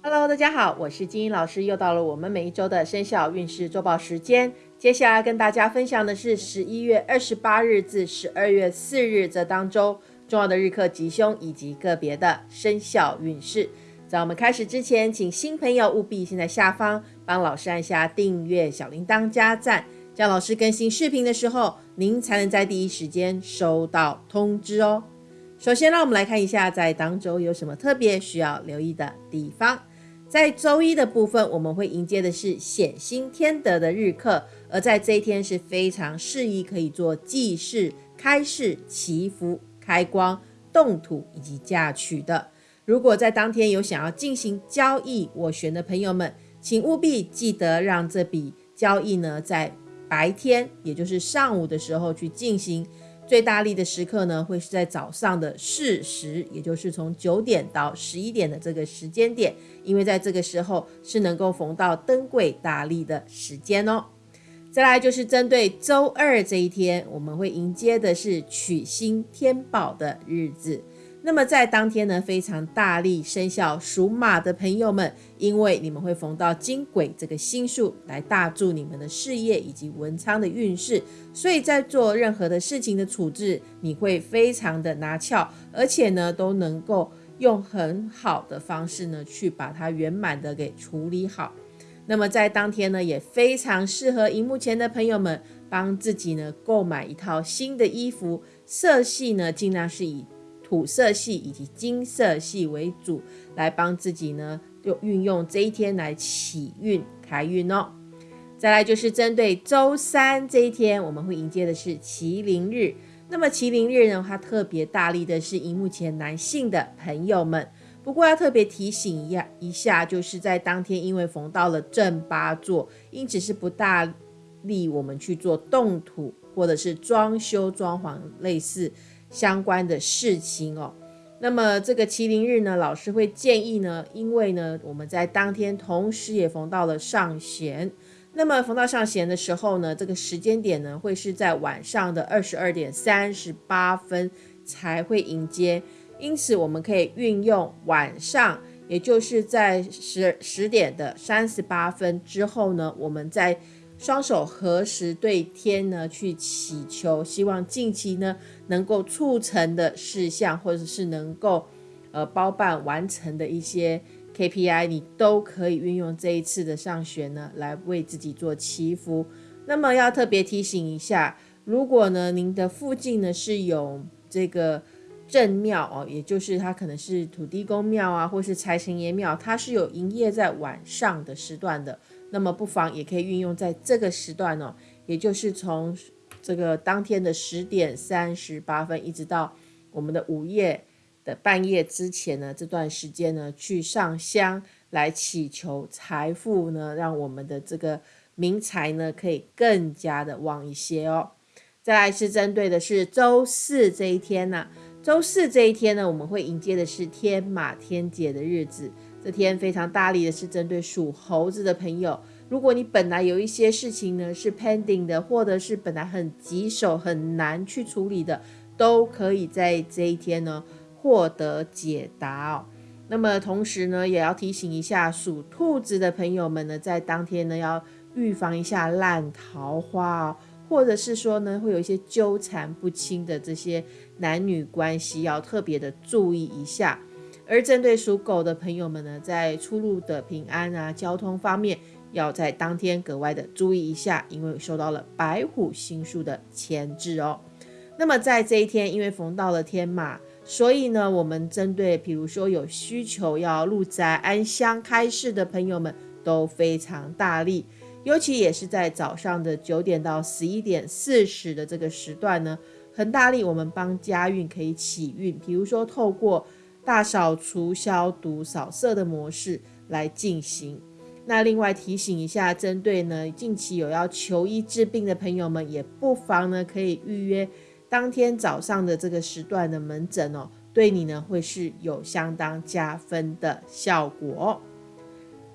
Hello，大家好，我是金英老师，又到了我们每一周的生肖运势周报时间。接下来跟大家分享的是十一月二十八日至十二月四日这当周重要的日课吉凶以及个别的生肖运势。在我们开始之前，请新朋友务必先在下方帮老师按下订阅、小铃铛加赞，这样老师更新视频的时候，您才能在第一时间收到通知哦。首先，让我们来看一下在当周有什么特别需要留意的地方。在周一的部分，我们会迎接的是显星天德的日课，而在这一天是非常适宜可以做祭祀、开市、祈福、开光、动土以及嫁娶的。如果在当天有想要进行交易斡旋的朋友们，请务必记得让这笔交易呢在白天，也就是上午的时候去进行。最大力的时刻呢，会是在早上的巳时，也就是从九点到十一点的这个时间点，因为在这个时候是能够逢到登贵大利的时间哦。再来就是针对周二这一天，我们会迎接的是取星天宝的日子。那么在当天呢，非常大力生肖属马的朋友们，因为你们会逢到金鬼这个星数来大助你们的事业以及文昌的运势，所以在做任何的事情的处置，你会非常的拿翘，而且呢都能够用很好的方式呢去把它圆满的给处理好。那么在当天呢，也非常适合荧幕前的朋友们帮自己呢购买一套新的衣服，色系呢尽量是以。土色系以及金色系为主，来帮自己呢，就运用这一天来起运开运哦。再来就是针对周三这一天，我们会迎接的是麒麟日。那么麒麟日呢，它特别大力的是荧幕前男性的朋友们。不过要特别提醒一下，一下就是在当天，因为逢到了正八座，因此是不大利我们去做动土或者是装修装潢类似。相关的事情哦，那么这个麒麟日呢，老师会建议呢，因为呢，我们在当天同时也逢到了上弦，那么逢到上弦的时候呢，这个时间点呢，会是在晚上的二十二点三十八分才会迎接，因此我们可以运用晚上，也就是在十十点的三十八分之后呢，我们在。双手合十对天呢，去祈求，希望近期呢能够促成的事项，或者是能够呃包办完成的一些 KPI，你都可以运用这一次的上学呢来为自己做祈福。那么要特别提醒一下，如果呢您的附近呢是有这个正庙哦，也就是它可能是土地公庙啊，或是财神爷庙，它是有营业在晚上的时段的。那么不妨也可以运用在这个时段哦，也就是从这个当天的十点三十八分，一直到我们的午夜的半夜之前呢，这段时间呢，去上香来祈求财富呢，让我们的这个名财呢，可以更加的旺一些哦。再来是针对的是周四这一天呢，周四这一天呢，我们会迎接的是天马天姐的日子。这天非常大力的是针对属猴子的朋友，如果你本来有一些事情呢是 pending 的，或者是本来很棘手很难去处理的，都可以在这一天呢获得解答哦。那么同时呢，也要提醒一下属兔子的朋友们呢，在当天呢要预防一下烂桃花哦，或者是说呢会有一些纠缠不清的这些男女关系，要特别的注意一下。而针对属狗的朋友们呢，在出入的平安啊、交通方面，要在当天格外的注意一下，因为受到了白虎星数的牵制哦。那么在这一天，因为逢到了天马，所以呢，我们针对比如说有需求要入宅安香开市的朋友们，都非常大力，尤其也是在早上的九点到十一点四十的这个时段呢，很大力，我们帮家运可以起运，比如说透过。大扫除、消毒、扫射的模式来进行。那另外提醒一下，针对呢近期有要求医治病的朋友们，也不妨呢可以预约当天早上的这个时段的门诊哦，对你呢会是有相当加分的效果。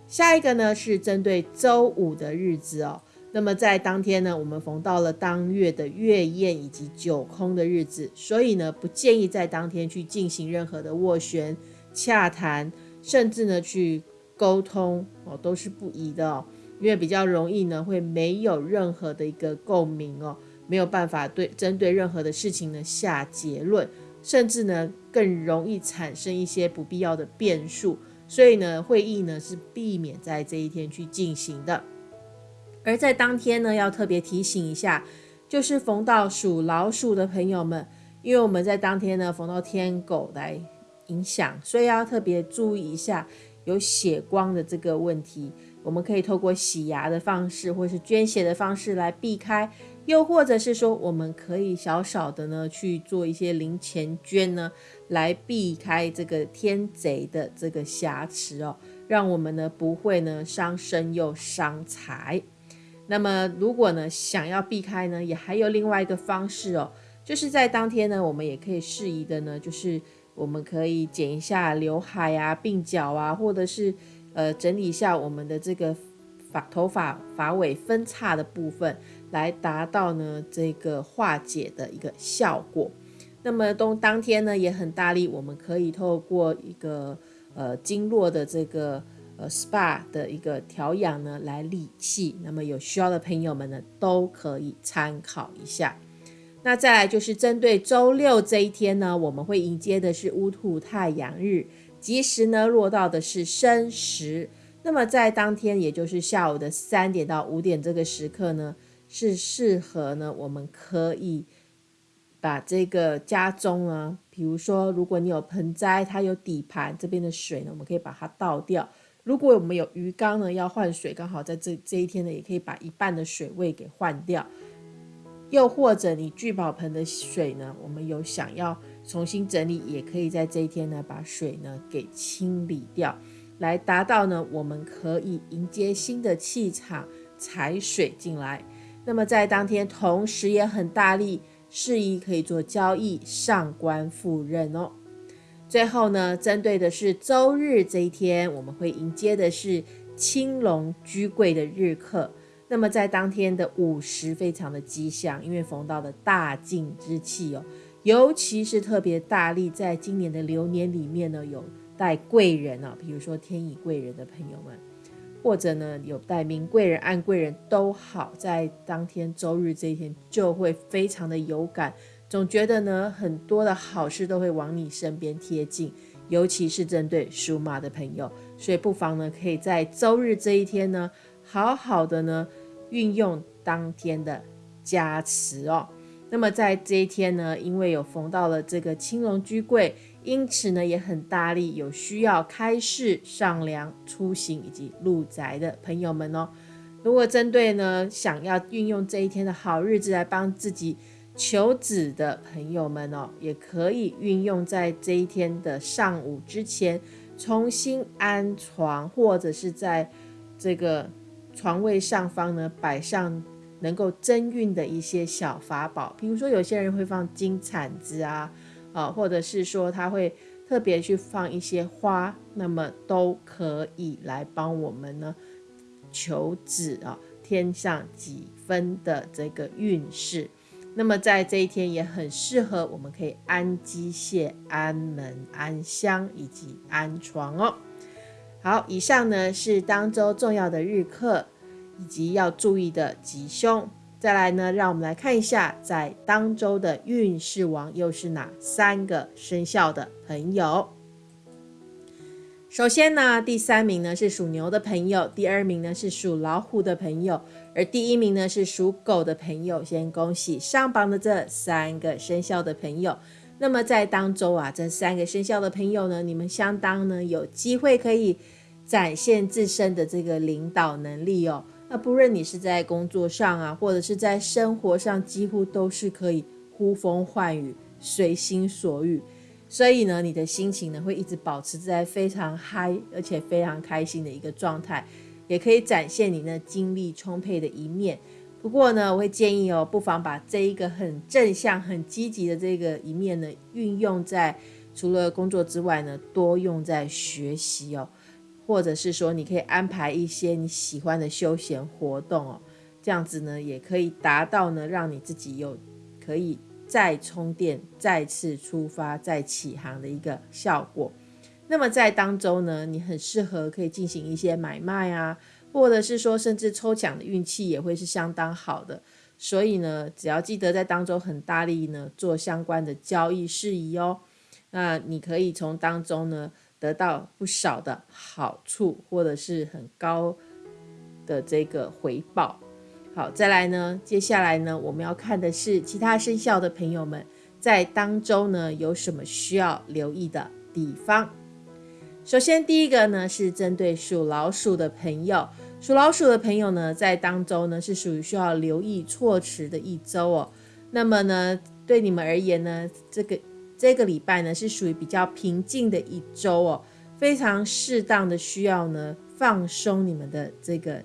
下一个呢是针对周五的日子哦。那么在当天呢，我们逢到了当月的月宴以及九空的日子，所以呢，不建议在当天去进行任何的斡旋、洽谈，甚至呢去沟通哦，都是不宜的哦，因为比较容易呢，会没有任何的一个共鸣哦，没有办法对针对任何的事情呢下结论，甚至呢更容易产生一些不必要的变数，所以呢，会议呢是避免在这一天去进行的。而在当天呢，要特别提醒一下，就是逢到属老鼠的朋友们，因为我们在当天呢逢到天狗来影响，所以要特别注意一下。有血光的这个问题，我们可以透过洗牙的方式，或是捐血的方式来避开；又或者是说，我们可以小小的呢去做一些零钱捐呢，来避开这个天贼的这个瑕疵哦，让我们呢不会呢伤身又伤财。那么，如果呢想要避开呢，也还有另外一个方式哦，就是在当天呢，我们也可以适宜的呢，就是。我们可以剪一下刘海啊、鬓角啊，或者是呃整理一下我们的这个发头发发尾分叉的部分，来达到呢这个化解的一个效果。那么当当天呢也很大力，我们可以透过一个呃经络的这个呃 SPA 的一个调养呢来理气。那么有需要的朋友们呢都可以参考一下。那再来就是针对周六这一天呢，我们会迎接的是乌兔太阳日，吉时呢落到的是申时。那么在当天，也就是下午的三点到五点这个时刻呢，是适合呢，我们可以把这个家中呢，比如说如果你有盆栽，它有底盘这边的水呢，我们可以把它倒掉。如果我们有鱼缸呢，要换水，刚好在这这一天呢，也可以把一半的水位给换掉。又或者你聚宝盆的水呢，我们有想要重新整理，也可以在这一天呢把水呢给清理掉，来达到呢我们可以迎接新的气场财水进来。那么在当天同时也很大力，适宜可以做交易上官赴任哦。最后呢，针对的是周日这一天，我们会迎接的是青龙居贵的日课。那么在当天的午时非常的吉祥，因为逢到的大进之气哦，尤其是特别大力，在今年的流年里面呢，有带贵人啊，比如说天乙贵人的朋友们，或者呢有带明贵人、暗贵人都好，在当天周日这一天就会非常的有感，总觉得呢很多的好事都会往你身边贴近，尤其是针对属马的朋友，所以不妨呢可以在周日这一天呢，好好的呢。运用当天的加持哦，那么在这一天呢，因为有逢到了这个青龙居贵，因此呢也很大力，有需要开市上梁出行以及入宅的朋友们哦。如果针对呢想要运用这一天的好日子来帮自己求子的朋友们哦，也可以运用在这一天的上午之前重新安床，或者是在这个。床位上方呢，摆上能够增运的一些小法宝，比如说有些人会放金铲子啊，啊，或者是说他会特别去放一些花，那么都可以来帮我们呢求子啊，添上几分的这个运势。那么在这一天也很适合，我们可以安机械、安门、安香以及安床哦。好，以上呢是当周重要的日课以及要注意的吉凶。再来呢，让我们来看一下，在当周的运势王又是哪三个生肖的朋友。首先呢，第三名呢是属牛的朋友，第二名呢是属老虎的朋友，而第一名呢是属狗的朋友。先恭喜上榜的这三个生肖的朋友。那么在当周啊，这三个生肖的朋友呢，你们相当呢有机会可以展现自身的这个领导能力哦。那不论你是在工作上啊，或者是在生活上，几乎都是可以呼风唤雨、随心所欲。所以呢，你的心情呢会一直保持在非常嗨，而且非常开心的一个状态，也可以展现你那精力充沛的一面。不过呢，我会建议哦，不妨把这一个很正向、很积极的这个一面呢，运用在除了工作之外呢，多用在学习哦，或者是说，你可以安排一些你喜欢的休闲活动哦，这样子呢，也可以达到呢，让你自己有可以再充电、再次出发、再起航的一个效果。那么在当周呢，你很适合可以进行一些买卖啊，或者是说甚至抽奖的运气也会是相当好的。所以呢，只要记得在当中很大力呢做相关的交易事宜哦，那你可以从当中呢得到不少的好处，或者是很高的这个回报。好，再来呢，接下来呢，我们要看的是其他生肖的朋友们在当周呢有什么需要留意的地方。首先，第一个呢是针对属老鼠的朋友。属老鼠的朋友呢，在当周呢是属于需要留意措辞的一周哦。那么呢，对你们而言呢，这个这个礼拜呢是属于比较平静的一周哦，非常适当的需要呢放松你们的这个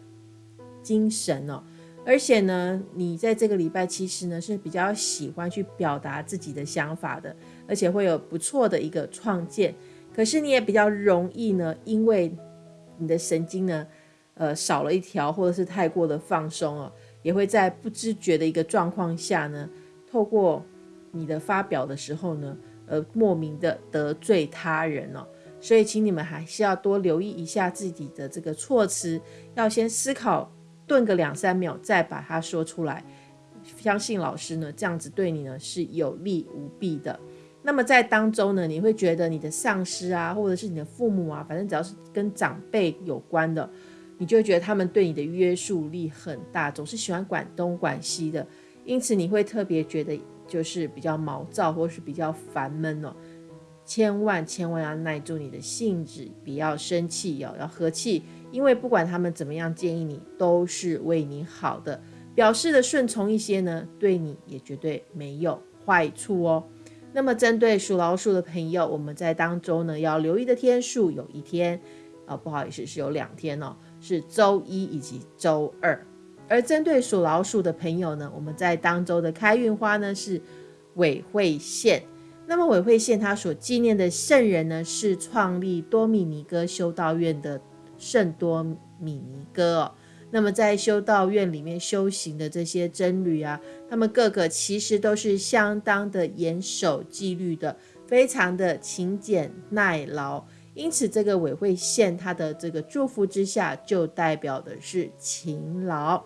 精神哦。而且呢，你在这个礼拜其实呢是比较喜欢去表达自己的想法的，而且会有不错的一个创建。可是你也比较容易呢，因为你的神经呢。呃，少了一条，或者是太过的放松哦，也会在不知觉的一个状况下呢，透过你的发表的时候呢，而，莫名的得罪他人哦。所以，请你们还是要多留意一下自己的这个措辞，要先思考，顿个两三秒，再把它说出来。相信老师呢，这样子对你呢是有利无弊的。那么在当中呢，你会觉得你的上司啊，或者是你的父母啊，反正只要是跟长辈有关的。你就会觉得他们对你的约束力很大，总是喜欢管东管西的，因此你会特别觉得就是比较毛躁或是比较烦闷哦。千万千万要耐住你的性子，不要生气哦，要和气，因为不管他们怎么样建议你，都是为你好的。表示的顺从一些呢，对你也绝对没有坏处哦。那么针对属老鼠的朋友，我们在当中呢要留意的天数有一天，啊不好意思是有两天哦。是周一以及周二，而针对属老鼠的朋友呢，我们在当周的开运花呢是韦会线。那么韦会线它所纪念的圣人呢，是创立多米尼哥修道院的圣多米尼哥哦。那么在修道院里面修行的这些僧侣啊，他们个个其实都是相当的严守纪律的，非常的勤俭耐劳。因此，这个委会线它的这个祝福之下，就代表的是勤劳。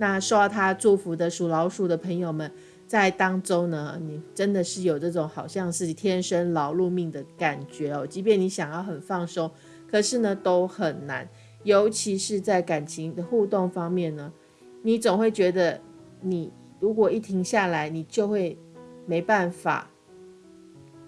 那受到他祝福的属老鼠的朋友们，在当中呢，你真的是有这种好像是天生劳碌命的感觉哦。即便你想要很放松，可是呢都很难。尤其是在感情的互动方面呢，你总会觉得，你如果一停下来，你就会没办法。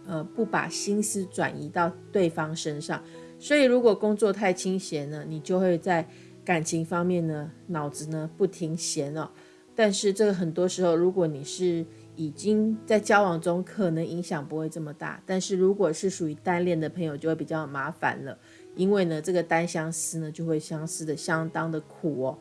呃，不把心思转移到对方身上，所以如果工作太清闲呢，你就会在感情方面呢，脑子呢不停闲哦。但是这个很多时候，如果你是已经在交往中，可能影响不会这么大。但是如果是属于单恋的朋友，就会比较麻烦了，因为呢，这个单相思呢，就会相思的相当的苦哦。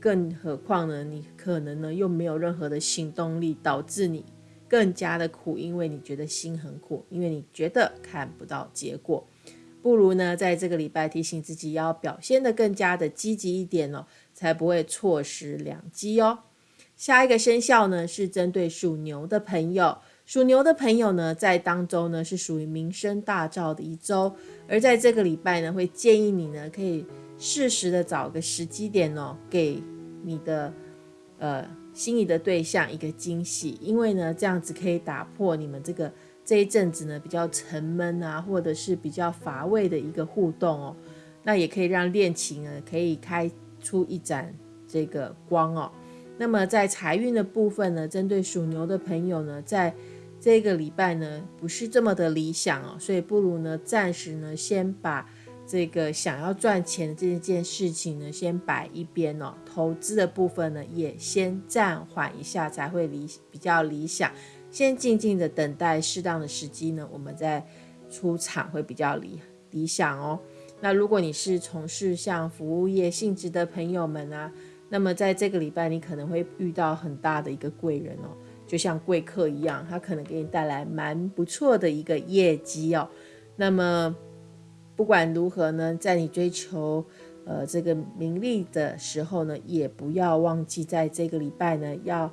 更何况呢，你可能呢又没有任何的行动力，导致你。更加的苦，因为你觉得心很苦，因为你觉得看不到结果，不如呢，在这个礼拜提醒自己要表现的更加的积极一点哦，才不会错失良机哦。下一个生肖呢是针对属牛的朋友，属牛的朋友呢在当周呢是属于名声大噪的一周，而在这个礼拜呢会建议你呢可以适时的找个时机点哦，给你的呃。心仪的对象一个惊喜，因为呢，这样子可以打破你们这个这一阵子呢比较沉闷啊，或者是比较乏味的一个互动哦。那也可以让恋情呢可以开出一盏这个光哦。那么在财运的部分呢，针对属牛的朋友呢，在这个礼拜呢不是这么的理想哦，所以不如呢暂时呢先把。这个想要赚钱的这件事情呢，先摆一边哦。投资的部分呢，也先暂缓一下，才会理比较理想。先静静的等待适当的时机呢，我们再出场会比较理理想哦。那如果你是从事像服务业性质的朋友们啊，那么在这个礼拜你可能会遇到很大的一个贵人哦，就像贵客一样，他可能给你带来蛮不错的一个业绩哦。那么。不管如何呢，在你追求呃这个名利的时候呢，也不要忘记在这个礼拜呢，要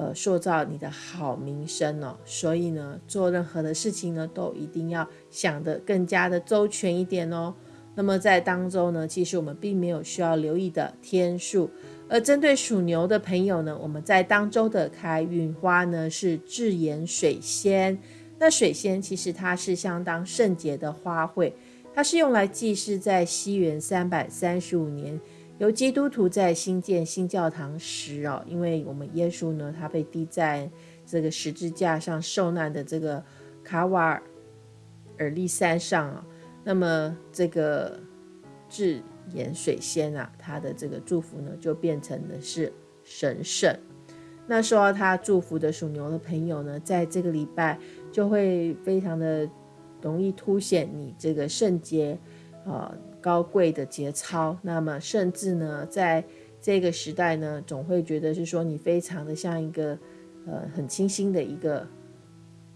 呃，塑造你的好名声哦。所以呢，做任何的事情呢，都一定要想得更加的周全一点哦。那么在当中呢，其实我们并没有需要留意的天数。而针对属牛的朋友呢，我们在当周的开运花呢是智妍水仙。那水仙其实它是相当圣洁的花卉，它是用来祭祀在西元三百三十五年由基督徒在新建新教堂时哦，因为我们耶稣呢他被钉在这个十字架上受难的这个卡瓦尔利山上啊，那么这个智。盐水仙啊，他的这个祝福呢，就变成的是神圣。那受到他祝福的属牛的朋友呢，在这个礼拜就会非常的容易凸显你这个圣洁、呃高贵的节操。那么，甚至呢，在这个时代呢，总会觉得是说你非常的像一个呃很清新的一个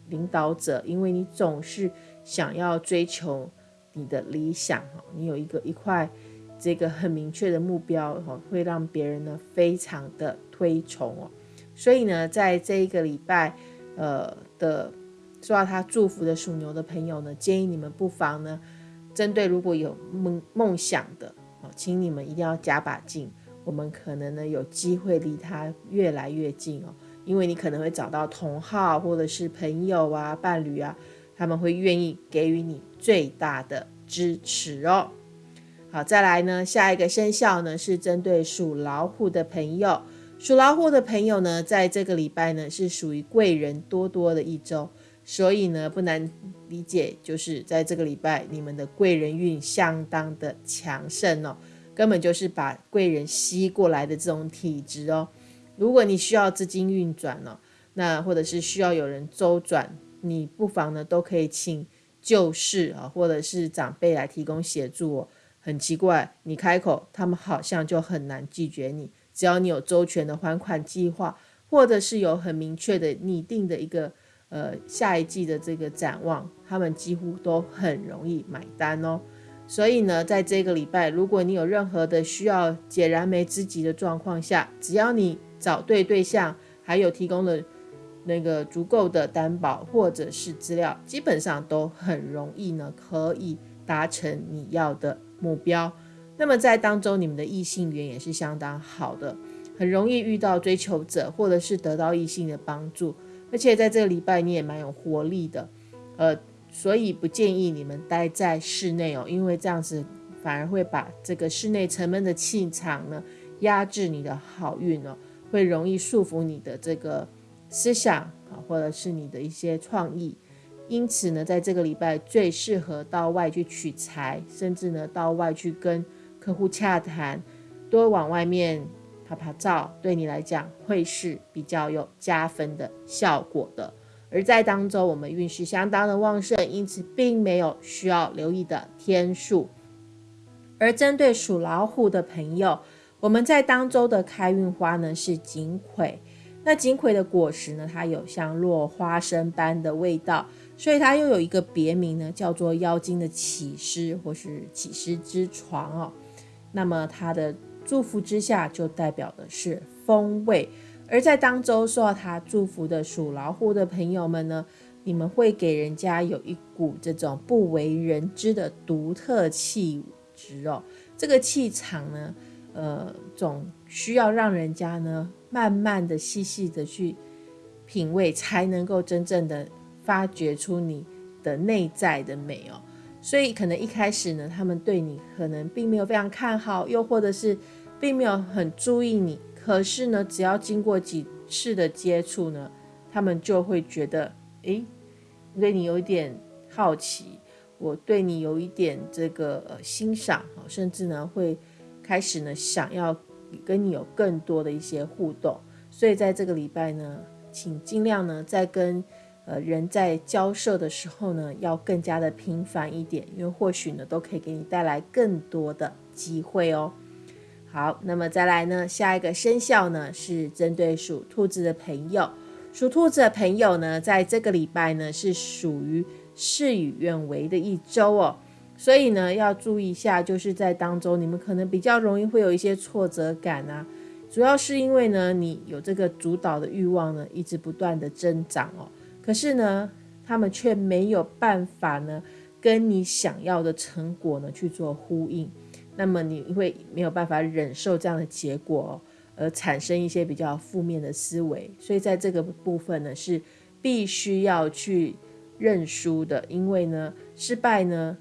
领导者，因为你总是想要追求你的理想哈，你有一个一块。这个很明确的目标哈，会让别人呢非常的推崇哦。所以呢，在这一个礼拜，呃的受到他祝福的属牛的朋友呢，建议你们不妨呢，针对如果有梦梦想的哦，请你们一定要加把劲。我们可能呢有机会离他越来越近哦，因为你可能会找到同好或者是朋友啊、伴侣啊，他们会愿意给予你最大的支持哦。好，再来呢，下一个生肖呢是针对属老虎的朋友。属老虎的朋友呢，在这个礼拜呢是属于贵人多多的一周，所以呢不难理解，就是在这个礼拜你们的贵人运相当的强盛哦，根本就是把贵人吸过来的这种体质哦。如果你需要资金运转哦，那或者是需要有人周转，你不妨呢都可以请旧事啊，或者是长辈来提供协助哦。很奇怪，你开口，他们好像就很难拒绝你。只要你有周全的还款计划，或者是有很明确的拟定的一个呃下一季的这个展望，他们几乎都很容易买单哦。所以呢，在这个礼拜，如果你有任何的需要解燃眉之急的状况下，只要你找对对象，还有提供了那个足够的担保或者是资料，基本上都很容易呢，可以达成你要的。目标，那么在当中，你们的异性缘也是相当好的，很容易遇到追求者，或者是得到异性的帮助，而且在这个礼拜你也蛮有活力的，呃，所以不建议你们待在室内哦，因为这样子反而会把这个室内沉闷的气场呢压制你的好运哦，会容易束缚你的这个思想啊，或者是你的一些创意。因此呢，在这个礼拜最适合到外去取材，甚至呢到外去跟客户洽谈，多往外面拍拍照，对你来讲会是比较有加分的效果的。而在当中，我们运势相当的旺盛，因此并没有需要留意的天数。而针对属老虎的朋友，我们在当周的开运花呢是锦葵。那锦葵的果实呢，它有像落花生般的味道。所以它又有一个别名呢，叫做妖精的起尸或是起尸之床哦。那么它的祝福之下，就代表的是风味。而在当周受到他祝福的属老虎的朋友们呢，你们会给人家有一股这种不为人知的独特气质哦。这个气场呢，呃，总需要让人家呢慢慢的、细细的去品味，才能够真正的。发掘出你的内在的美哦，所以可能一开始呢，他们对你可能并没有非常看好，又或者是并没有很注意你。可是呢，只要经过几次的接触呢，他们就会觉得，诶，对你有一点好奇，我对你有一点这个呃欣赏，甚至呢会开始呢想要跟你有更多的一些互动。所以在这个礼拜呢，请尽量呢在跟。呃，人在交涉的时候呢，要更加的频繁一点，因为或许呢，都可以给你带来更多的机会哦。好，那么再来呢，下一个生肖呢是针对属兔子的朋友，属兔子的朋友呢，在这个礼拜呢是属于事与愿违的一周哦，所以呢要注意一下，就是在当中你们可能比较容易会有一些挫折感啊。主要是因为呢，你有这个主导的欲望呢，一直不断的增长哦。可是呢，他们却没有办法呢，跟你想要的成果呢去做呼应。那么你会没有办法忍受这样的结果，哦而产生一些比较负面的思维。所以在这个部分呢，是必须要去认输的，因为呢，失败呢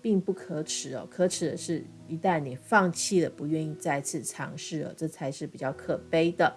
并不可耻哦，可耻的是。一旦你放弃了，不愿意再次尝试了，这才是比较可悲的。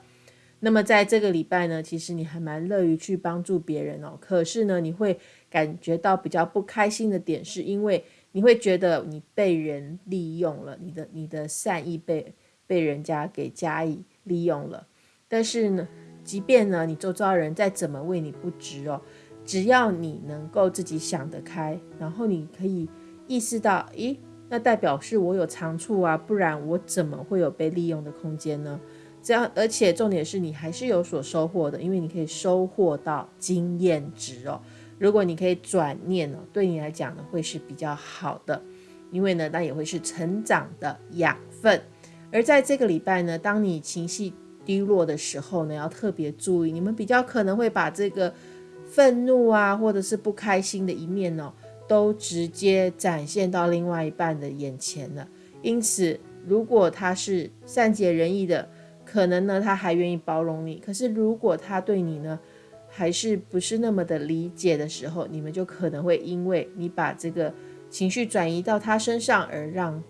那么在这个礼拜呢，其实你还蛮乐于去帮助别人哦。可是呢，你会感觉到比较不开心的点，是因为你会觉得你被人利用了，你的你的善意被被人家给加以利用了。但是呢，即便呢你周遭人再怎么为你不值哦，只要你能够自己想得开，然后你可以意识到，咦。那代表是我有长处啊，不然我怎么会有被利用的空间呢？这样，而且重点是你还是有所收获的，因为你可以收获到经验值哦。如果你可以转念哦，对你来讲呢会是比较好的，因为呢那也会是成长的养分。而在这个礼拜呢，当你情绪低落的时候呢，要特别注意，你们比较可能会把这个愤怒啊，或者是不开心的一面哦。都直接展现到另外一半的眼前了。因此，如果他是善解人意的，可能呢他还愿意包容你。可是，如果他对你呢还是不是那么的理解的时候，你们就可能会因为你把这个情绪转移到他身上，而让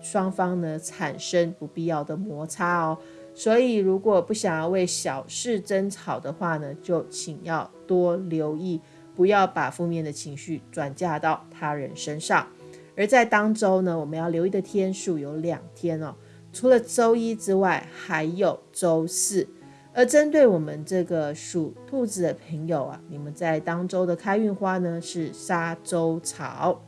双方呢产生不必要的摩擦哦。所以，如果不想要为小事争吵的话呢，就请要多留意。不要把负面的情绪转嫁到他人身上。而在当周呢，我们要留意的天数有两天哦，除了周一之外，还有周四。而针对我们这个属兔子的朋友啊，你们在当周的开运花呢是沙洲草。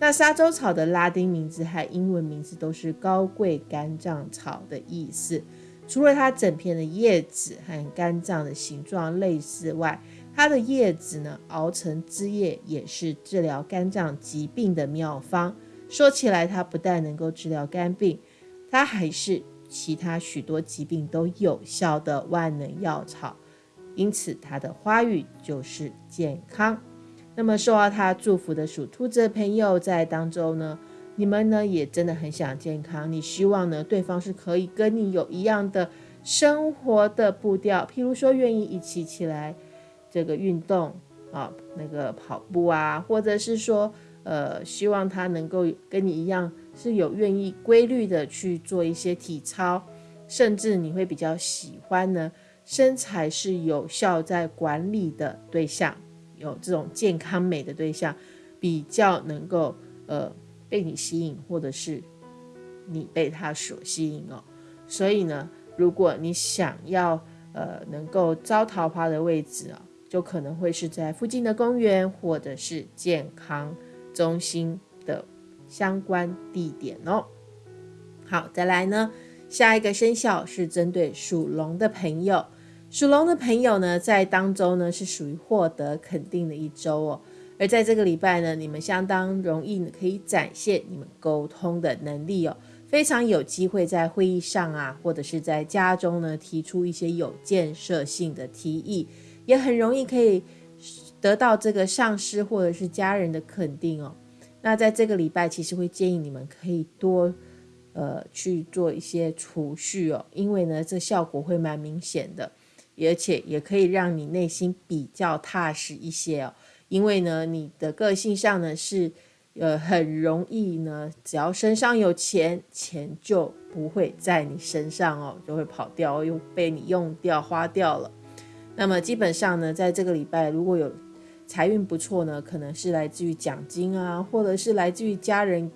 那沙洲草的拉丁名字和英文名字都是高贵肝脏草的意思。除了它整片的叶子和肝脏的形状类似外，它的叶子呢，熬成汁液也是治疗肝脏疾病的妙方。说起来，它不但能够治疗肝病，它还是其他许多疾病都有效的万能药草。因此，它的花语就是健康。那么，受到它祝福的属兔子的朋友，在当中呢，你们呢也真的很想健康。你希望呢，对方是可以跟你有一样的生活的步调，譬如说，愿意一起起来。这个运动啊，那个跑步啊，或者是说，呃，希望他能够跟你一样，是有愿意规律的去做一些体操，甚至你会比较喜欢呢，身材是有效在管理的对象，有这种健康美的对象，比较能够呃被你吸引，或者是你被他所吸引哦。所以呢，如果你想要呃能够招桃花的位置啊。就可能会是在附近的公园，或者是健康中心的相关地点哦。好，再来呢，下一个生肖是针对属龙的朋友。属龙的朋友呢，在当周呢是属于获得肯定的一周哦。而在这个礼拜呢，你们相当容易可以展现你们沟通的能力哦，非常有机会在会议上啊，或者是在家中呢，提出一些有建设性的提议。也很容易可以得到这个上司或者是家人的肯定哦。那在这个礼拜，其实会建议你们可以多呃去做一些储蓄哦，因为呢，这效果会蛮明显的，而且也可以让你内心比较踏实一些哦。因为呢，你的个性上呢是呃很容易呢，只要身上有钱，钱就不会在你身上哦，就会跑掉，又被你用掉花掉了。那么基本上呢，在这个礼拜如果有财运不错呢，可能是来自于奖金啊，或者是来自于家人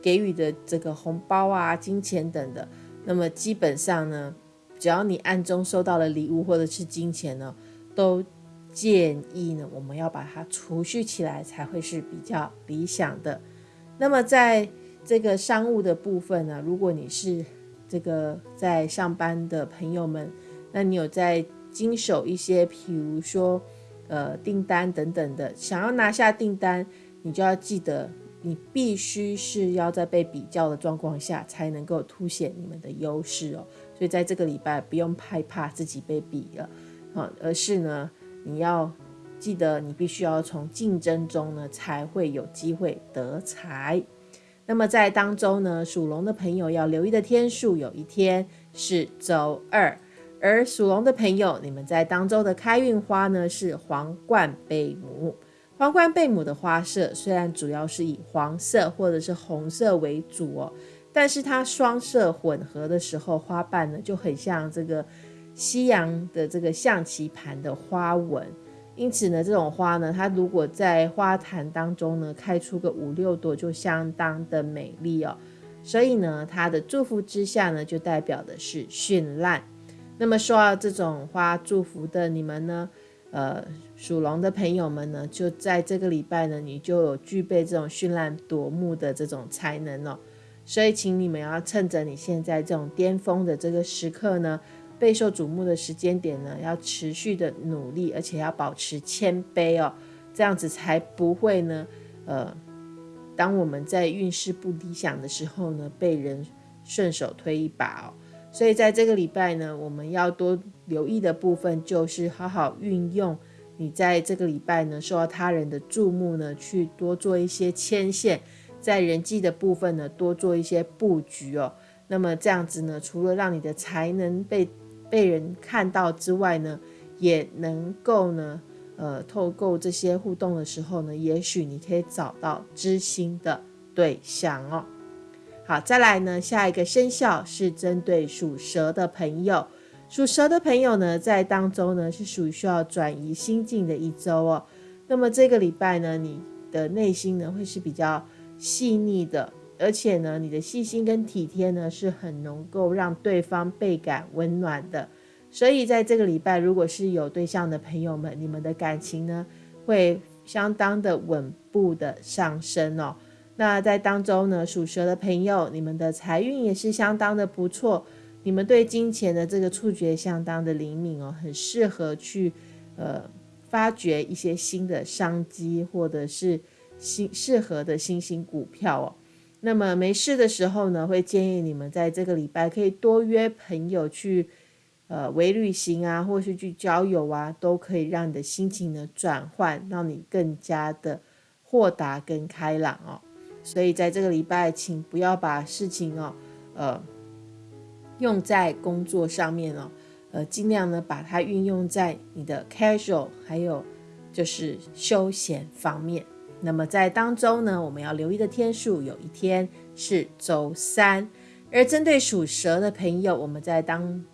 给予的这个红包啊、金钱等的。那么基本上呢，只要你暗中收到了礼物或者是金钱呢，都建议呢，我们要把它储蓄起来才会是比较理想的。那么在这个商务的部分呢，如果你是这个在上班的朋友们，那你有在经手一些，譬如说，呃，订单等等的，想要拿下订单，你就要记得你必须是要在被比较的状况下才能够凸显你们的优势哦。所以在这个礼拜不用害怕自己被比了，啊，而是呢，你要记得你必须要从竞争中呢才会有机会得财。那么在当中呢，属龙的朋友要留意的天数，有一天是周二。而属龙的朋友，你们在当周的开运花呢是皇冠贝母。皇冠贝母的花色虽然主要是以黄色或者是红色为主哦，但是它双色混合的时候，花瓣呢就很像这个西洋的这个象棋盘的花纹。因此呢，这种花呢，它如果在花坛当中呢开出个五六朵，就相当的美丽哦。所以呢，它的祝福之下呢，就代表的是绚烂。那么说到这种花祝福的你们呢，呃，属龙的朋友们呢，就在这个礼拜呢，你就有具备这种绚烂夺目的这种才能哦。所以，请你们要趁着你现在这种巅峰的这个时刻呢，备受瞩目的时间点呢，要持续的努力，而且要保持谦卑哦，这样子才不会呢，呃，当我们在运势不理想的时候呢，被人顺手推一把哦。所以在这个礼拜呢，我们要多留意的部分就是好好运用你在这个礼拜呢受到他人的注目呢，去多做一些牵线，在人际的部分呢多做一些布局哦。那么这样子呢，除了让你的才能被被人看到之外呢，也能够呢，呃，透过这些互动的时候呢，也许你可以找到知心的对象哦。好，再来呢，下一个生肖是针对属蛇的朋友。属蛇的朋友呢，在当中呢是属于需要转移心境的一周哦。那么这个礼拜呢，你的内心呢会是比较细腻的，而且呢，你的细心跟体贴呢是很能够让对方倍感温暖的。所以在这个礼拜，如果是有对象的朋友们，你们的感情呢会相当的稳步的上升哦。那在当中呢，属蛇的朋友，你们的财运也是相当的不错。你们对金钱的这个触觉相当的灵敏哦，很适合去呃发掘一些新的商机，或者是新适合的新兴股票哦。那么没事的时候呢，会建议你们在这个礼拜可以多约朋友去呃微旅行啊，或是去交友啊，都可以让你的心情呢转换，让你更加的豁达跟开朗哦。所以在这个礼拜，请不要把事情哦，呃，用在工作上面哦，呃，尽量呢把它运用在你的 casual，还有就是休闲方面。那么在当周呢，我们要留意的天数，有一天是周三。而针对属蛇的朋友，我们在当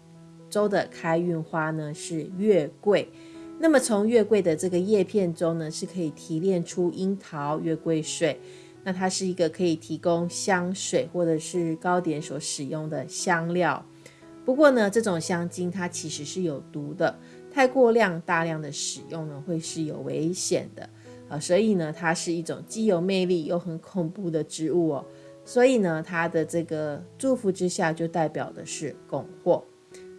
周的开运花呢是月桂。那么从月桂的这个叶片中呢，是可以提炼出樱桃月桂水。那它是一个可以提供香水或者是糕点所使用的香料。不过呢，这种香精它其实是有毒的，太过量、大量的使用呢，会是有危险的啊。所以呢，它是一种既有魅力又很恐怖的植物哦。所以呢，它的这个祝福之下，就代表的是拱祸。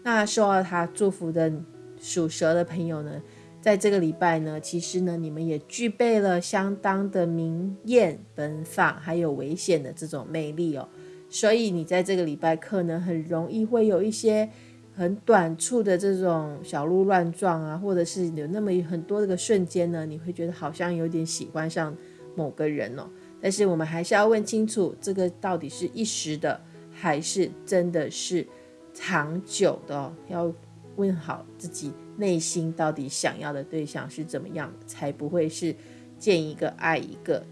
那受到它祝福的属蛇的朋友呢？在这个礼拜呢，其实呢，你们也具备了相当的明艳奔放，还有危险的这种魅力哦。所以你在这个礼拜可能很容易会有一些很短促的这种小鹿乱撞啊，或者是有那么很多这个瞬间呢，你会觉得好像有点喜欢上某个人哦。但是我们还是要问清楚，这个到底是一时的，还是真的是长久的？要问好自己。内心到底想要的对象是怎么样的，才不会是见一个爱一个，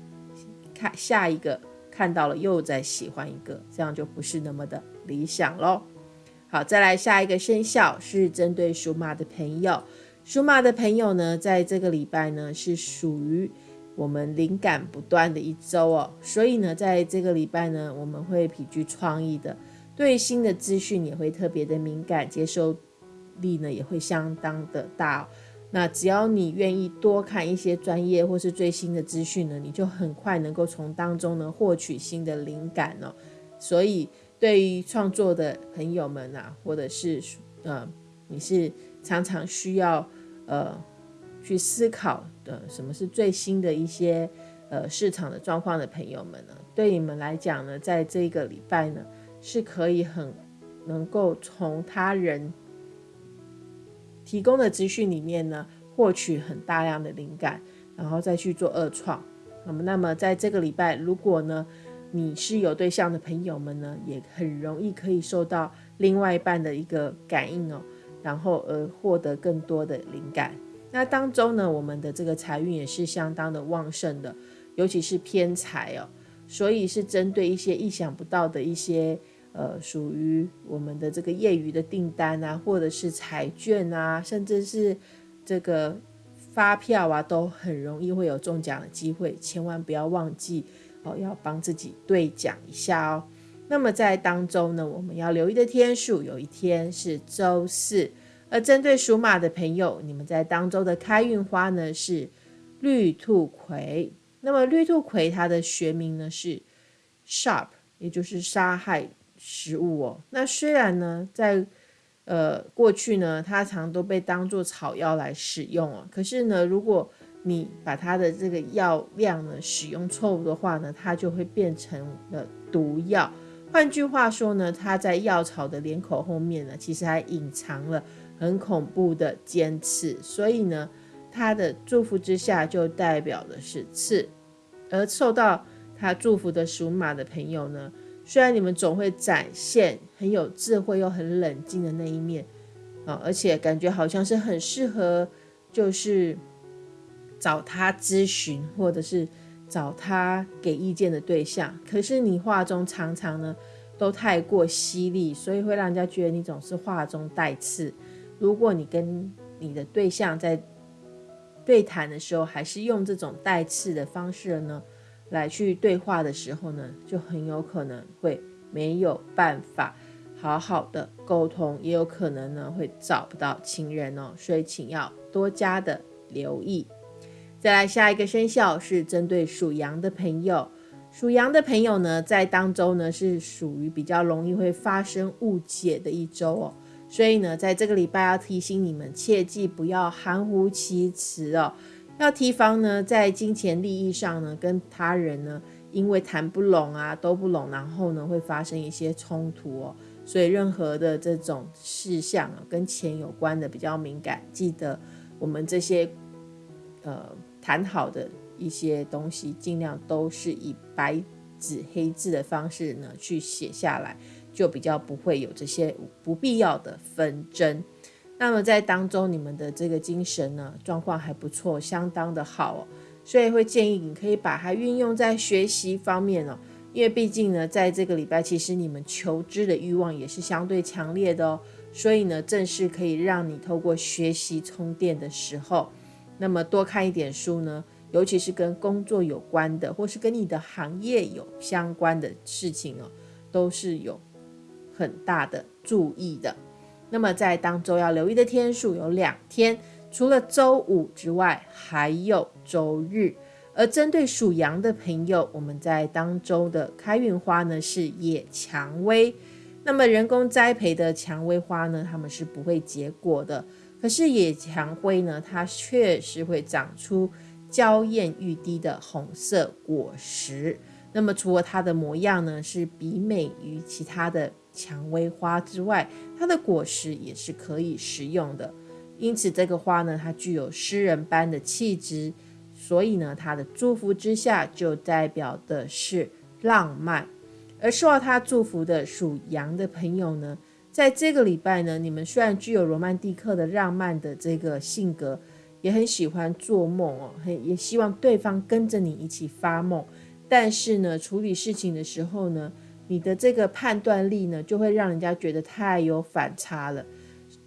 看下一个看到了又再喜欢一个，这样就不是那么的理想喽。好，再来下一个生肖是针对属马的朋友，属马的朋友呢，在这个礼拜呢是属于我们灵感不断的一周哦，所以呢，在这个礼拜呢，我们会颇具创意的，对新的资讯也会特别的敏感，接受。力呢也会相当的大哦，那只要你愿意多看一些专业或是最新的资讯呢，你就很快能够从当中呢获取新的灵感哦。所以对于创作的朋友们啊，或者是呃你是常常需要呃去思考的什么是最新的一些呃市场的状况的朋友们呢，对你们来讲呢，在这个礼拜呢，是可以很能够从他人提供的资讯里面呢，获取很大量的灵感，然后再去做二创。那么，那么在这个礼拜，如果呢，你是有对象的朋友们呢，也很容易可以受到另外一半的一个感应哦，然后而获得更多的灵感。那当中呢，我们的这个财运也是相当的旺盛的，尤其是偏财哦，所以是针对一些意想不到的一些呃，属于我们的这个业余的订单啊，或者是彩券啊，甚至是这个。发票啊，都很容易会有中奖的机会，千万不要忘记哦，要帮自己兑奖一下哦。那么在当中呢，我们要留意的天数，有一天是周四。而针对属马的朋友，你们在当周的开运花呢是绿兔葵。那么绿兔葵它的学名呢是 sharp，也就是杀害食物哦。那虽然呢在呃，过去呢，它常都被当做草药来使用哦。可是呢，如果你把它的这个药量呢使用错误的话呢，它就会变成了毒药。换句话说呢，它在药草的脸口后面呢，其实还隐藏了很恐怖的尖刺。所以呢，它的祝福之下就代表的是刺，而受到它祝福的属马的朋友呢。虽然你们总会展现很有智慧又很冷静的那一面啊，而且感觉好像是很适合，就是找他咨询或者是找他给意见的对象。可是你话中常常呢都太过犀利，所以会让人家觉得你总是话中带刺。如果你跟你的对象在对谈的时候，还是用这种带刺的方式呢？来去对话的时候呢，就很有可能会没有办法好好的沟通，也有可能呢会找不到情人哦，所以请要多加的留意。再来下一个生肖是针对属羊的朋友，属羊的朋友呢在当周呢是属于比较容易会发生误解的一周哦，所以呢在这个礼拜要提醒你们，切记不要含糊其辞哦。要提防呢，在金钱利益上呢，跟他人呢，因为谈不拢啊，都不拢，然后呢，会发生一些冲突哦。所以任何的这种事项啊，跟钱有关的比较敏感，记得我们这些呃谈好的一些东西，尽量都是以白纸黑字的方式呢去写下来，就比较不会有这些不必要的纷争。那么在当中，你们的这个精神呢状况还不错，相当的好哦，所以会建议你可以把它运用在学习方面哦，因为毕竟呢，在这个礼拜，其实你们求知的欲望也是相对强烈的哦，所以呢，正是可以让你透过学习充电的时候，那么多看一点书呢，尤其是跟工作有关的，或是跟你的行业有相关的事情哦，都是有很大的注意的。那么在当周要留意的天数有两天，除了周五之外，还有周日。而针对属羊的朋友，我们在当周的开运花呢是野蔷薇。那么人工栽培的蔷薇花呢，它们是不会结果的。可是野蔷薇呢，它确实会长出娇艳欲滴的红色果实。那么除了它的模样呢，是比美于其他的。蔷薇花之外，它的果实也是可以食用的。因此，这个花呢，它具有诗人般的气质，所以呢，它的祝福之下就代表的是浪漫。而受到它祝福的属羊的朋友呢，在这个礼拜呢，你们虽然具有罗曼蒂克的浪漫的这个性格，也很喜欢做梦哦，很也希望对方跟着你一起发梦，但是呢，处理事情的时候呢，你的这个判断力呢，就会让人家觉得太有反差了。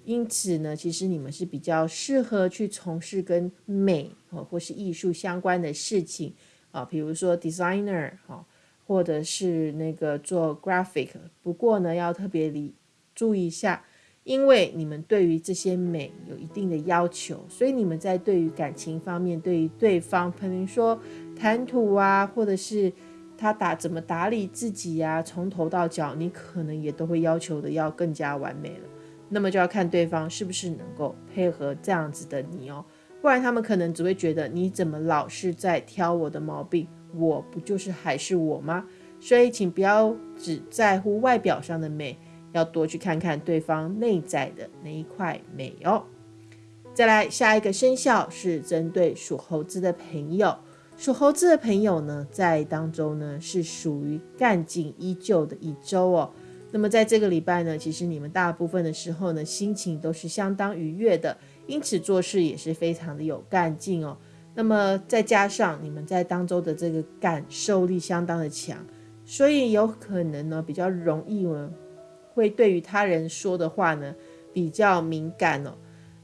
因此呢，其实你们是比较适合去从事跟美哦或是艺术相关的事情啊，比如说 designer 哈，或者是那个做 graphic。不过呢，要特别理注意一下，因为你们对于这些美有一定的要求，所以你们在对于感情方面，对于对方，可能说谈吐啊，或者是。他打怎么打理自己呀？从头到脚，你可能也都会要求的要更加完美了。那么就要看对方是不是能够配合这样子的你哦。不然他们可能只会觉得你怎么老是在挑我的毛病，我不就是还是我吗？所以，请不要只在乎外表上的美，要多去看看对方内在的那一块美哦。再来，下一个生肖是针对属猴子的朋友。属猴子的朋友呢，在当中呢是属于干劲依旧的一周哦。那么在这个礼拜呢，其实你们大部分的时候呢，心情都是相当愉悦的，因此做事也是非常的有干劲哦。那么再加上你们在当中的这个感受力相当的强，所以有可能呢比较容易呢会对于他人说的话呢比较敏感哦。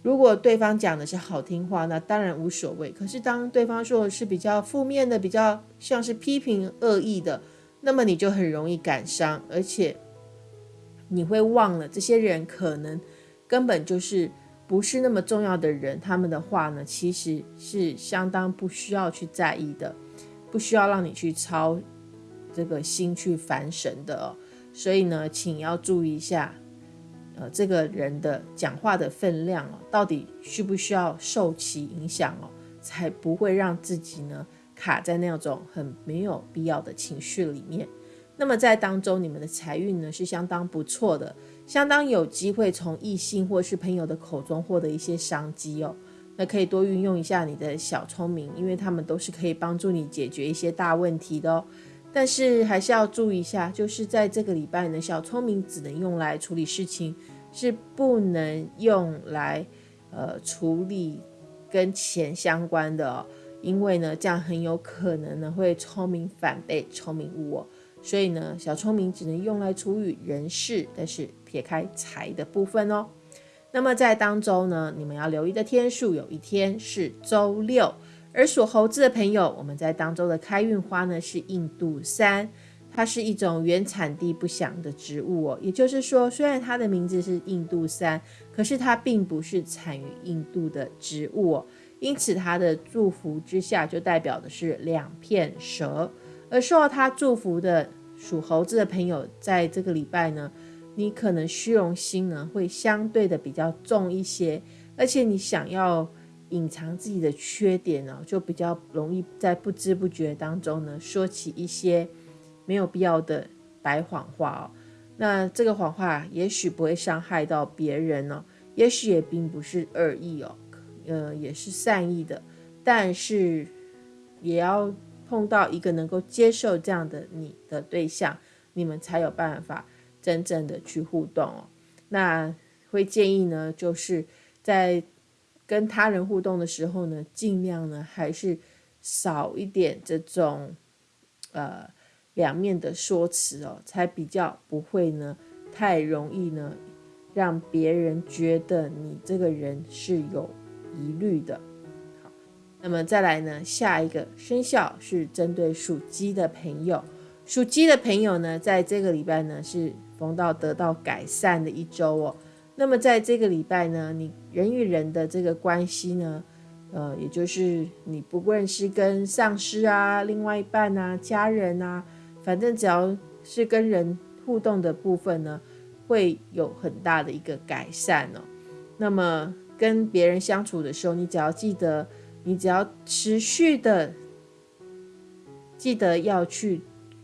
如果对方讲的是好听话，那当然无所谓。可是当对方说的是比较负面的、比较像是批评、恶意的，那么你就很容易感伤，而且你会忘了这些人可能根本就是。不是那么重要的人，他们的话呢，其实是相当不需要去在意的，不需要让你去操这个心去烦神的哦。所以呢，请要注意一下，呃，这个人的讲话的分量哦，到底需不需要受其影响哦，才不会让自己呢卡在那种很没有必要的情绪里面。那么在当中，你们的财运呢是相当不错的。相当有机会从异性或是朋友的口中获得一些商机哦，那可以多运用一下你的小聪明，因为他们都是可以帮助你解决一些大问题的哦。但是还是要注意一下，就是在这个礼拜呢，小聪明只能用来处理事情，是不能用来呃处理跟钱相关的哦，因为呢，这样很有可能呢会聪明反被聪明误哦。所以呢，小聪明只能用来处理人事，但是撇开财的部分哦。那么在当中呢，你们要留意的天数，有一天是周六。而属猴子的朋友，我们在当中的开运花呢是印度杉，它是一种原产地不详的植物哦。也就是说，虽然它的名字是印度杉，可是它并不是产于印度的植物哦。因此，它的祝福之下就代表的是两片蛇。而受到它祝福的属猴子的朋友，在这个礼拜呢，你可能虚荣心呢会相对的比较重一些，而且你想要隐藏自己的缺点呢，就比较容易在不知不觉当中呢说起一些没有必要的白谎话哦。那这个谎话也许不会伤害到别人哦，也许也并不是恶意哦，呃，也是善意的，但是也要。碰到一个能够接受这样的你的对象，你们才有办法真正的去互动哦。那会建议呢，就是在跟他人互动的时候呢，尽量呢还是少一点这种呃两面的说辞哦，才比较不会呢太容易呢让别人觉得你这个人是有疑虑的。好那么再来呢？下一个生肖是针对属鸡的朋友。属鸡的朋友呢，在这个礼拜呢是逢到得到改善的一周哦。那么在这个礼拜呢，你人与人的这个关系呢，呃，也就是你不论是跟上司啊、另外一半啊、家人啊，反正只要是跟人互动的部分呢，会有很大的一个改善哦。那么跟别人相处的时候，你只要记得。你只要持续的记得要去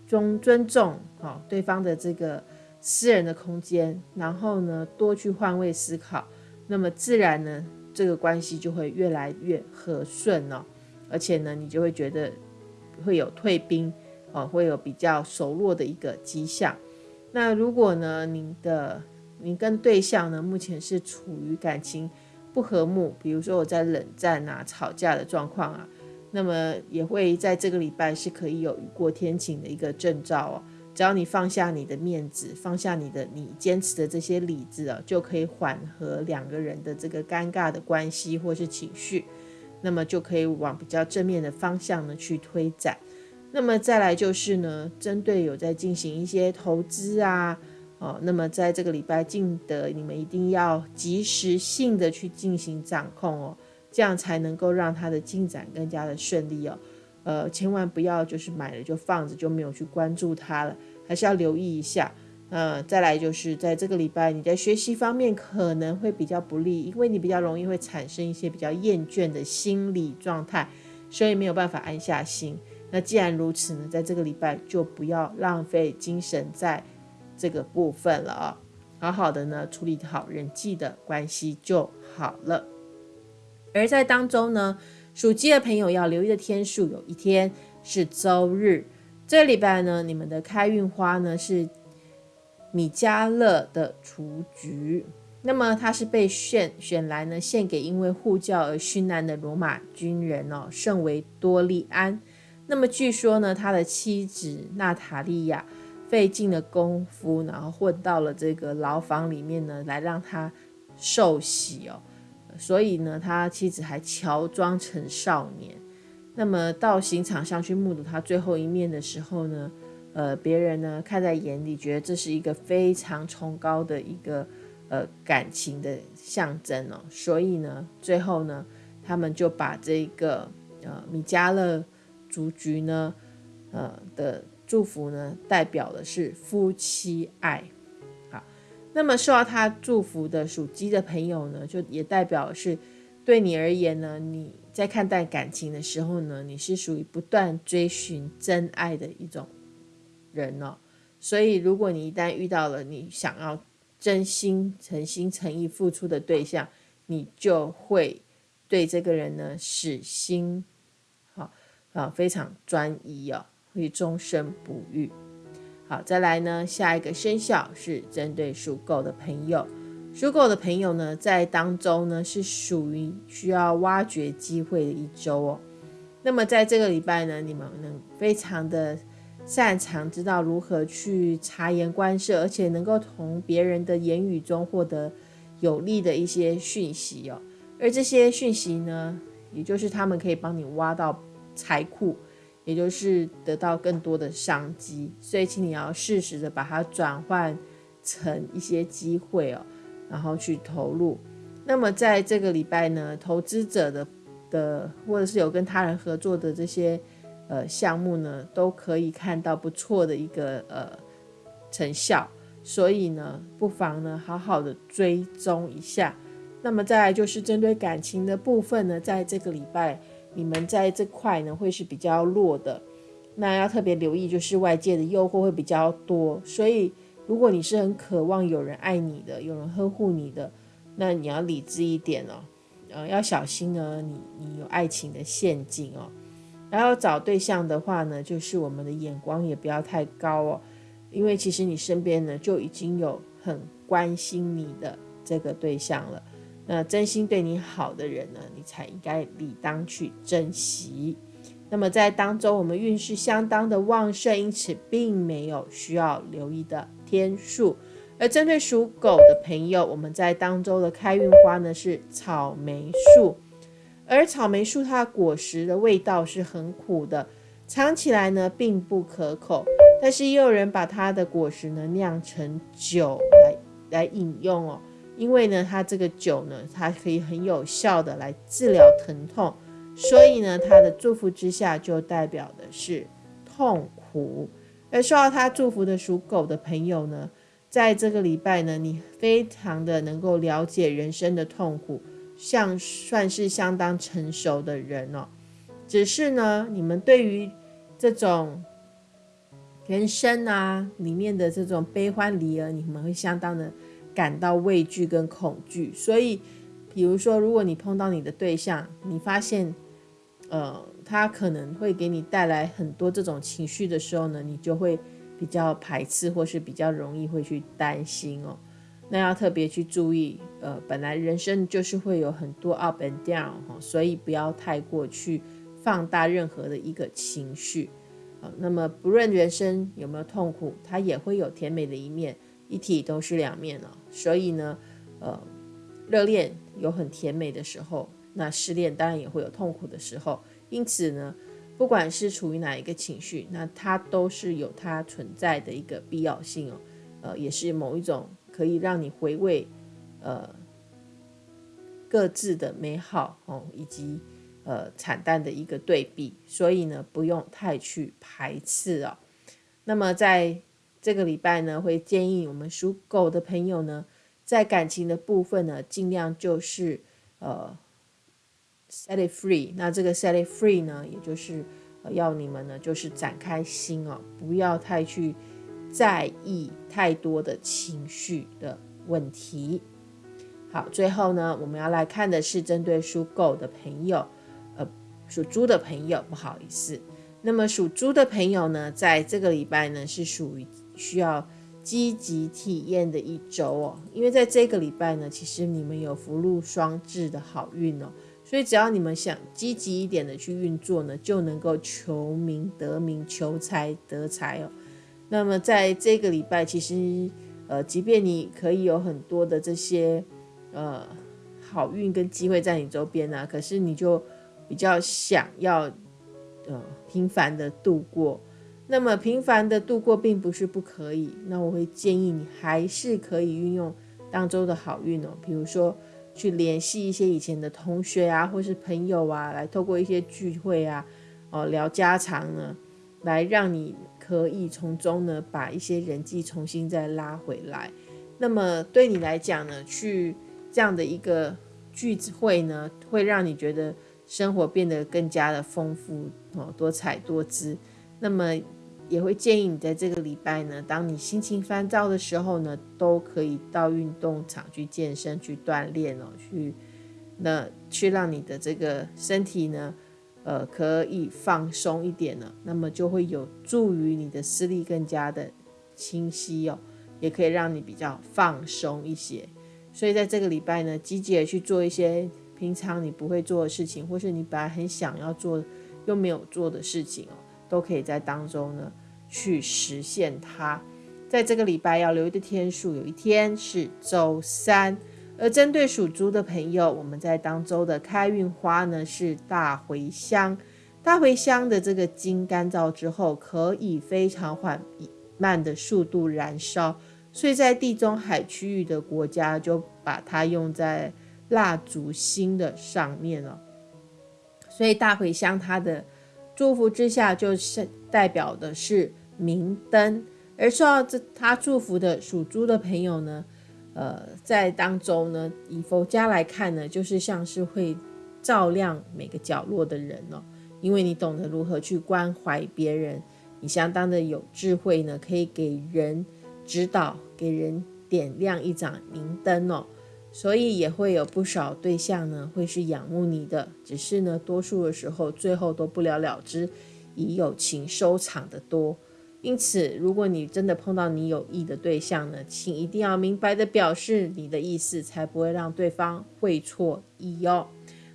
尊尊重好对方的这个私人的空间，然后呢多去换位思考，那么自然呢这个关系就会越来越和顺哦，而且呢你就会觉得会有退兵哦，会有比较熟络的一个迹象。那如果呢你的你跟对象呢目前是处于感情。不和睦，比如说我在冷战啊、吵架的状况啊，那么也会在这个礼拜是可以有雨过天晴的一个征兆哦。只要你放下你的面子，放下你的你坚持的这些理智啊，就可以缓和两个人的这个尴尬的关系或是情绪，那么就可以往比较正面的方向呢去推展。那么再来就是呢，针对有在进行一些投资啊。哦，那么在这个礼拜进的，你们一定要及时性的去进行掌控哦，这样才能够让它的进展更加的顺利哦。呃，千万不要就是买了就放着就没有去关注它了，还是要留意一下。呃，再来就是在这个礼拜你在学习方面可能会比较不利，因为你比较容易会产生一些比较厌倦的心理状态，所以没有办法安下心。那既然如此呢，在这个礼拜就不要浪费精神在这个部分了啊，好好的呢处理好人际的关系就好了。而在当中呢，属鸡的朋友要留意的天数，有一天是周日。这礼拜呢，你们的开运花呢是米迦勒的雏菊。那么他是被选选来呢，献给因为护教而殉难的罗马军人哦，圣维多利安。那么据说呢，他的妻子娜塔莉亚费尽了功夫，然后混到了这个牢房里面呢，来让他受洗哦。所以呢，他妻子还乔装成少年。那么到刑场上去目睹他最后一面的时候呢，呃，别人呢看在眼里，觉得这是一个非常崇高的一个。呃，感情的象征哦，所以呢，最后呢，他们就把这个呃米迦勒竹菊呢，呃的祝福呢，代表的是夫妻爱。好，那么受到他祝福的属鸡的朋友呢，就也代表是对你而言呢，你在看待感情的时候呢，你是属于不断追寻真爱的一种人哦。所以，如果你一旦遇到了你想要，真心诚心诚意付出的对象，你就会对这个人呢死心，好啊，非常专一哦，会终身不渝。好，再来呢，下一个生肖是针对属狗的朋友，属狗的朋友呢，在当中呢是属于需要挖掘机会的一周哦。那么在这个礼拜呢，你们能非常的。擅长知道如何去察言观色，而且能够从别人的言语中获得有利的一些讯息哦。而这些讯息呢，也就是他们可以帮你挖到财库，也就是得到更多的商机。所以，请你要适时的把它转换成一些机会哦，然后去投入。那么，在这个礼拜呢，投资者的的或者是有跟他人合作的这些。呃，项目呢都可以看到不错的一个呃成效，所以呢，不妨呢好好的追踪一下。那么再来就是针对感情的部分呢，在这个礼拜你们在这块呢会是比较弱的，那要特别留意就是外界的诱惑会比较多，所以如果你是很渴望有人爱你的，有人呵护你的，那你要理智一点哦，呃，要小心呢，你你有爱情的陷阱哦。然后找对象的话呢，就是我们的眼光也不要太高哦，因为其实你身边呢就已经有很关心你的这个对象了，那真心对你好的人呢，你才应该理当去珍惜。那么在当中，我们运势相当的旺盛，因此并没有需要留意的天数。而针对属狗的朋友，我们在当中的开运花呢是草莓树。而草莓树它的果实的味道是很苦的，尝起来呢并不可口。但是也有人把它的果实呢酿成酒来来饮用哦，因为呢它这个酒呢它可以很有效的来治疗疼痛，所以呢它的祝福之下就代表的是痛苦。而受到他祝福的属狗的朋友呢，在这个礼拜呢，你非常的能够了解人生的痛苦。像算是相当成熟的人哦，只是呢，你们对于这种人生啊里面的这种悲欢离合，你们会相当的感到畏惧跟恐惧。所以，比如说，如果你碰到你的对象，你发现，呃，他可能会给你带来很多这种情绪的时候呢，你就会比较排斥，或是比较容易会去担心哦。那要特别去注意，呃，本来人生就是会有很多 up and down 哈，所以不要太过去放大任何的一个情绪，啊，那么不论人生有没有痛苦，它也会有甜美的一面，一体都是两面哦。所以呢，呃，热恋有很甜美的时候，那失恋当然也会有痛苦的时候，因此呢，不管是处于哪一个情绪，那它都是有它存在的一个必要性哦，呃，也是某一种。可以让你回味，呃，各自的美好哦，以及呃惨淡的一个对比，所以呢，不用太去排斥哦。那么在这个礼拜呢，会建议我们属狗的朋友呢，在感情的部分呢，尽量就是呃 set it free。那这个 set it free 呢，也就是要你们呢就是展开心哦，不要太去在意太多的情绪的问题。好，最后呢，我们要来看的是针对属狗的朋友，呃，属猪的朋友，不好意思。那么属猪的朋友呢，在这个礼拜呢，是属于需要积极体验的一周哦。因为在这个礼拜呢，其实你们有福禄双至的好运哦，所以只要你们想积极一点的去运作呢，就能够求名得名、求财得财哦。那么在这个礼拜，其实呃，即便你可以有很多的这些呃好运跟机会在你周边呢，可是你就比较想要。呃，平凡的度过，那么平凡的度过并不是不可以。那我会建议你还是可以运用当周的好运哦，比如说去联系一些以前的同学啊，或是朋友啊，来透过一些聚会啊，哦聊家常呢，来让你可以从中呢把一些人际重新再拉回来。那么对你来讲呢，去这样的一个聚会呢，会让你觉得。生活变得更加的丰富哦，多彩多姿。那么也会建议你在这个礼拜呢，当你心情烦躁的时候呢，都可以到运动场去健身、去锻炼哦，去那去让你的这个身体呢，呃，可以放松一点呢。那么就会有助于你的视力更加的清晰哦，也可以让你比较放松一些。所以在这个礼拜呢，积极的去做一些。平常你不会做的事情，或是你本来很想要做又没有做的事情哦，都可以在当中呢去实现它。在这个礼拜要留意的天数，有一天是周三。而针对属猪的朋友，我们在当周的开运花呢是大茴香。大茴香的这个茎干燥之后，可以非常缓慢的速度燃烧，所以在地中海区域的国家就把它用在。蜡烛芯的上面了，所以大茴香它的祝福之下，就是代表的是明灯。而受到这他祝福的属猪的朋友呢，呃，在当中呢，以佛家来看呢，就是像是会照亮每个角落的人哦，因为你懂得如何去关怀别人，你相当的有智慧呢，可以给人指导，给人点亮一盏明灯哦。所以也会有不少对象呢，会是仰慕你的，只是呢，多数的时候最后都不了了之，以友情收场的多。因此，如果你真的碰到你有意的对象呢，请一定要明白的表示你的意思，才不会让对方会错意哦。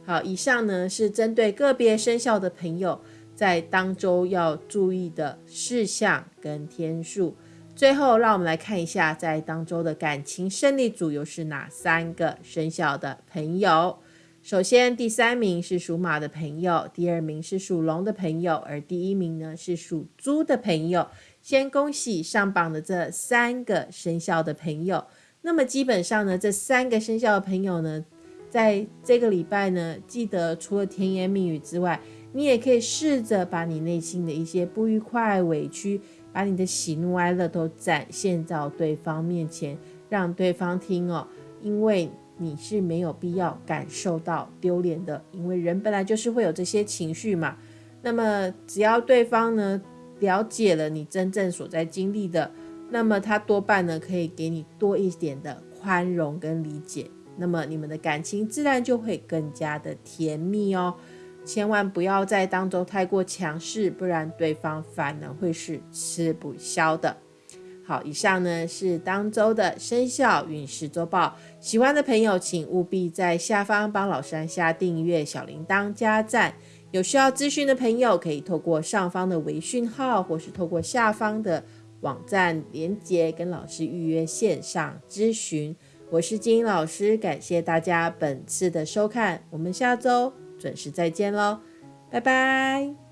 好，以上呢是针对个别生肖的朋友在当周要注意的事项跟天数。最后，让我们来看一下，在当周的感情胜利组又是哪三个生肖的朋友。首先，第三名是属马的朋友，第二名是属龙的朋友，而第一名呢是属猪的朋友。先恭喜上榜的这三个生肖的朋友。那么，基本上呢，这三个生肖的朋友呢，在这个礼拜呢，记得除了甜言蜜语之外，你也可以试着把你内心的一些不愉快、委屈。把你的喜怒哀乐都展现到对方面前，让对方听哦，因为你是没有必要感受到丢脸的，因为人本来就是会有这些情绪嘛。那么只要对方呢了解了你真正所在经历的，那么他多半呢可以给你多一点的宽容跟理解，那么你们的感情自然就会更加的甜蜜哦。千万不要在当中太过强势，不然对方反而会是吃不消的。好，以上呢是当周的生肖运势周报。喜欢的朋友，请务必在下方帮老师按下订阅、小铃铛、加赞。有需要咨询的朋友，可以透过上方的微讯号，或是透过下方的网站连接，跟老师预约线上咨询。我是金英老师，感谢大家本次的收看，我们下周。准时再见喽，拜拜。